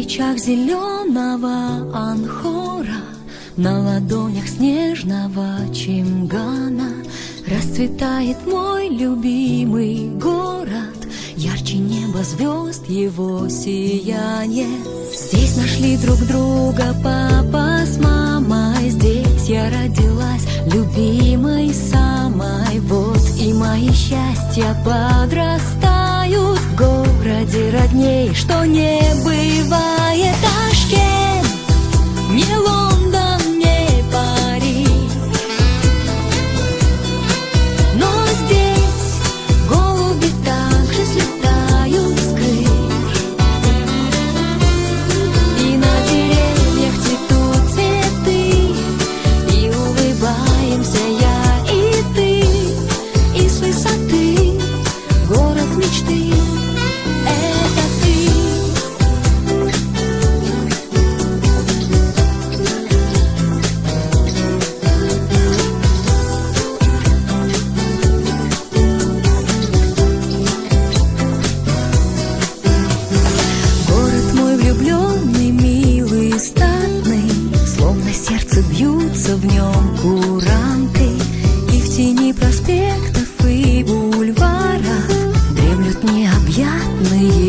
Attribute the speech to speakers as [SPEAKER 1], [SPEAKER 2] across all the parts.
[SPEAKER 1] плечах зеленого анхора, На ладонях снежного чимгана Расцветает мой любимый город, Ярче неба звезд его сияние. Здесь нашли друг друга папа с мамой, Здесь я родилась любимой самой. Вот и мои счастья подрастают В городе родней, что не бывает в нем куранты И в тени проспектов и бульварах Дремлют необъятные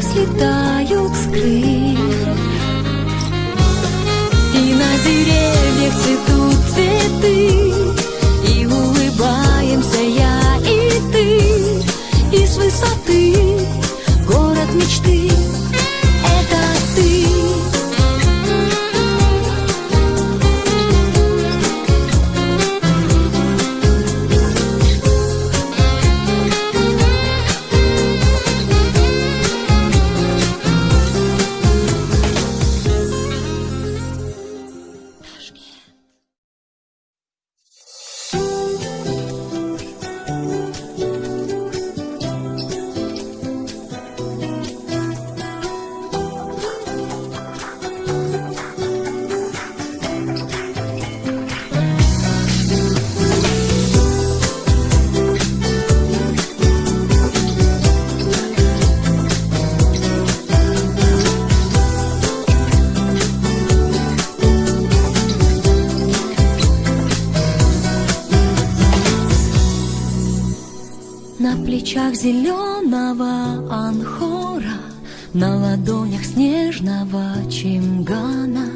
[SPEAKER 1] также слетают с крыш И на деревьях цветут цветы плечах зеленого анхора, На ладонях снежного чимгана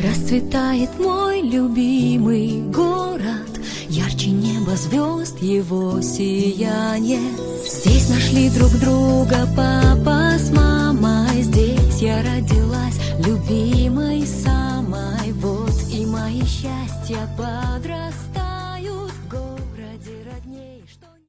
[SPEAKER 1] Расцветает мой любимый город, Ярче неба звезд его сияние. Здесь нашли друг друга папа с мамой, Здесь я родилась любимой самой. Вот и мои счастья подросли.